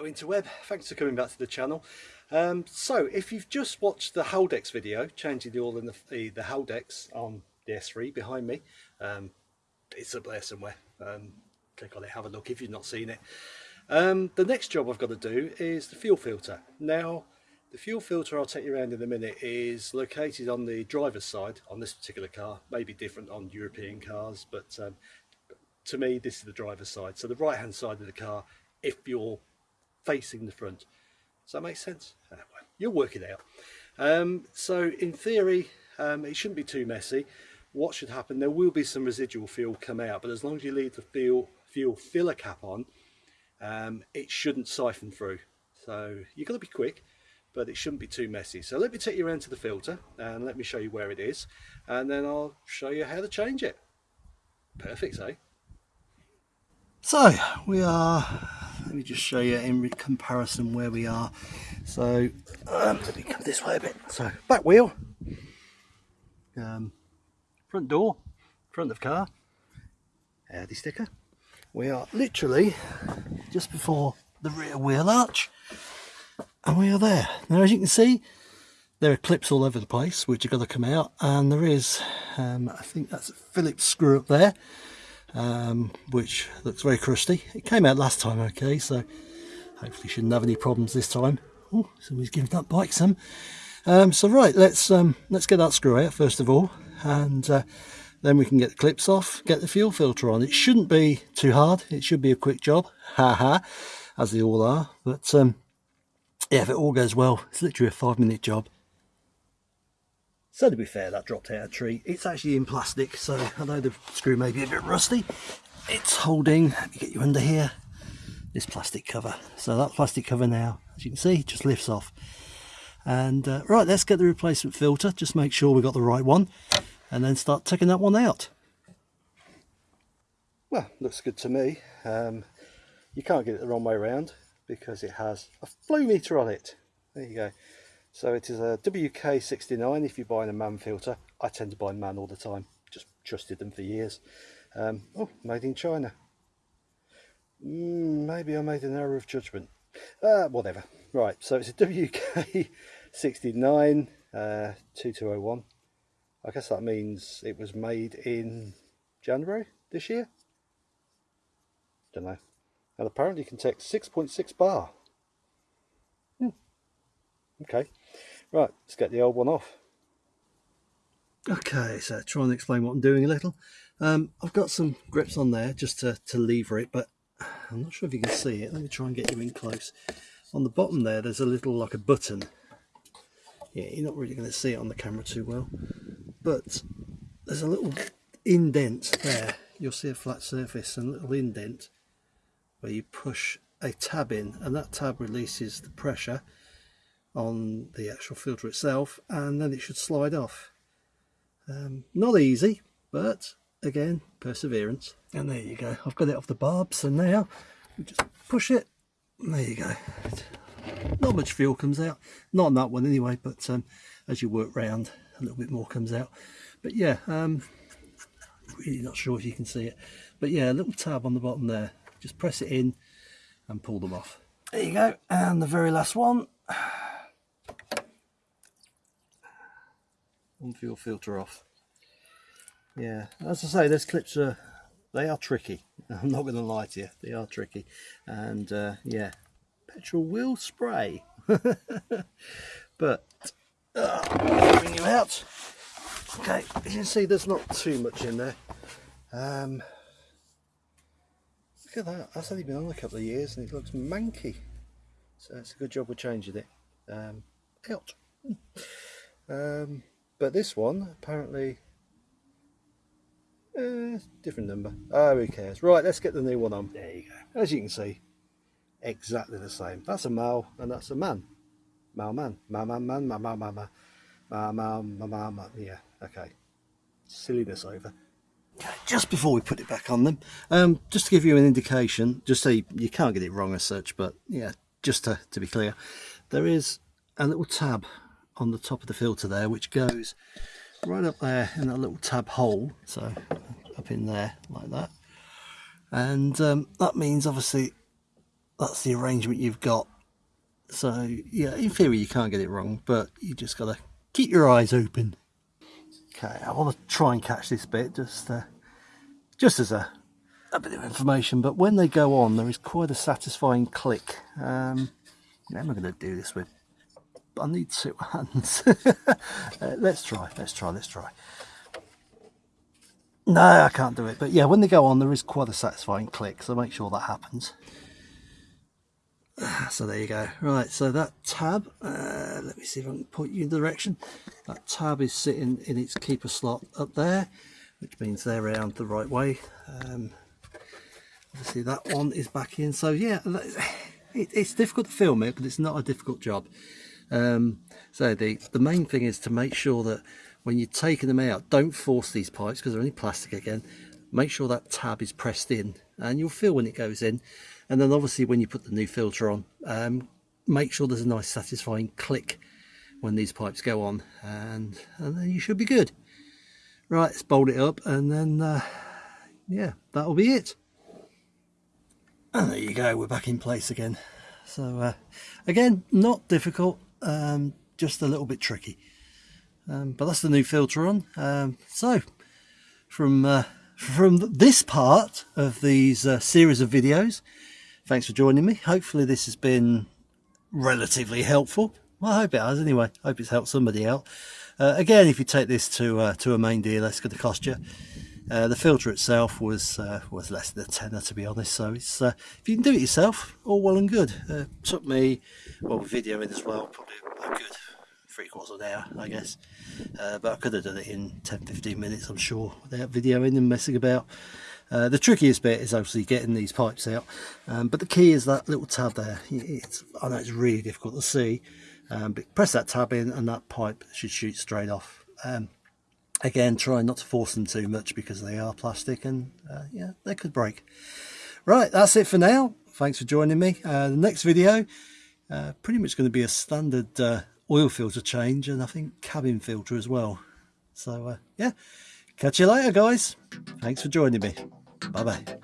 Hello Interweb, thanks for coming back to the channel. Um, so if you've just watched the Haldex video, changing the oil in the, the, the Haldex on the S3 behind me, um, it's up there somewhere. Um, click on it, have a look if you've not seen it. Um, the next job I've got to do is the fuel filter. Now the fuel filter I'll take you around in a minute is located on the driver's side on this particular car, maybe different on European cars, but um, to me this is the driver's side. So the right hand side of the car if you're facing the front. Does that make sense? Uh, well, you'll work it out. Um, so in theory, um, it shouldn't be too messy. What should happen, there will be some residual fuel come out, but as long as you leave the fuel, fuel filler cap on, um, it shouldn't siphon through. So you've got to be quick, but it shouldn't be too messy. So let me take you around to the filter and let me show you where it is, and then I'll show you how to change it. Perfect, eh? So we are let me just show you in comparison where we are. So um, let me come this way a bit. So back wheel. Um, front door. Front of car. Audi sticker. We are literally just before the rear wheel arch. And we are there. Now as you can see there are clips all over the place which are going to come out. And there is um, I think that's a Phillips screw up there um, which looks very crusty. It came out last time okay, so hopefully shouldn't have any problems this time. Oh, somebody's giving that bike some. Um, so right, let's um, let's get that screw out first of all, and uh, then we can get the clips off, get the fuel filter on. It shouldn't be too hard. It should be a quick job, haha, as they all are. But um, yeah, if it all goes well, it's literally a five-minute job. So to be fair, that dropped out a tree. It's actually in plastic, so although the screw may be a bit rusty, it's holding, let me get you under here, this plastic cover. So that plastic cover now, as you can see, just lifts off. And uh, right, let's get the replacement filter, just make sure we got the right one, and then start taking that one out. Well, looks good to me. Um, you can't get it the wrong way around because it has a flow meter on it. There you go. So it is a WK69 if you're buying a MANN filter. I tend to buy MANN all the time, just trusted them for years. Um, oh, made in China. Mm, maybe I made an error of judgment. Uh, whatever. Right, so it's a WK69 uh, 2201. I guess that means it was made in January this year. Don't know. And apparently can take 6.6 bar. Hmm. Okay. Right, let's get the old one off. Okay, so try and explain what I'm doing a little. Um, I've got some grips on there just to, to lever it, but I'm not sure if you can see it. Let me try and get you in close. On the bottom there, there's a little like a button. Yeah, you're not really going to see it on the camera too well, but there's a little indent there. You'll see a flat surface and a little indent where you push a tab in and that tab releases the pressure on the actual filter itself and then it should slide off. Um, not easy, but again, perseverance. And there you go. I've got it off the barb, so now we just push it. there you go. Not much fuel comes out. Not on that one anyway, but um, as you work round, a little bit more comes out. But yeah, um, really not sure if you can see it. But yeah, a little tab on the bottom there. Just press it in and pull them off. There you go. And the very last one. One fuel filter off. Yeah as I say those clips are they are tricky. I'm not to lie to you they are tricky. And uh, yeah petrol will spray. But uh, bring you out. Okay you can see there's not too much in there. Um, look at that. That's only been on a couple of years and it looks manky. So it's a good job we're changing it. Um, out. Um, but this one, apparently, eh, different number. Oh, who cares? Right, let's get the new one on. There you go. As you can see, exactly the same. That's a male and that's a man. Male man. Male man man. Male man man. Male man man man. Yeah, okay. Silliness over. Just before we put it back on them, um, just to give you an indication, just so you, you can't get it wrong as such, but yeah, just to, to be clear, there is a little tab on the top of the filter there which goes right up there in that little tab hole so up in there like that and um, that means obviously that's the arrangement you've got. So yeah, in theory you can't get it wrong, but you just got to keep your eyes open. Okay, I want to try and catch this bit just uh, just as a, a bit of information, but when they go on there is quite a satisfying click. Um, I'm going to do this with I need two hands. uh, let's try, let's try, let's try. No, I can't do it. But yeah, when they go on, there is quite a satisfying click, so make sure that happens. So there you go. Right, so that tab, uh, let me see if I can point you in the direction. That tab is sitting in its keeper slot up there, which means they're around the right way. Um, obviously that one is back in. So yeah, it, it's difficult to film it, but it's not a difficult job. Um, so the, the main thing is to make sure that when you're taking them out, don't force these pipes because they're only plastic again. Make sure that tab is pressed in and you'll feel when it goes in. And then obviously when you put the new filter on, um, make sure there's a nice satisfying click when these pipes go on and, and then you should be good. Right, let's bolt it up and then, uh, yeah, that'll be it. And there you go, we're back in place again. So uh, again, not difficult, um, just a little bit tricky. Um, but that's the new filter on. Um, so from uh, from this part of these uh, series of videos, thanks for joining me. Hopefully this has been relatively helpful. Well, I hope it has anyway. I hope it's helped somebody out. Uh, again, if you take this to uh, to a main dealer, it's going to cost you. Uh, the filter itself was uh, was less than a tenner to be honest. So it's uh, if you can do it yourself all well and good. Uh, took me well videoing as well probably a good three quarters of an hour I guess. Uh, but I could have done it in 10-15 minutes I'm sure without videoing and messing about. The trickiest bit is obviously getting these pipes out. Um, but the key is that little tab there. It's, I know it's really difficult to see um, but press that tab in and that pipe should shoot straight off. Um, again try not to force them too much because they are plastic and uh, yeah they could break. Right that's it for now. Thanks for joining me. Uh, the next video uh, pretty much going to be a standard uh, oil filter change and I think cabin filter as well. So uh, yeah catch you later guys. Thanks for joining me. Bye bye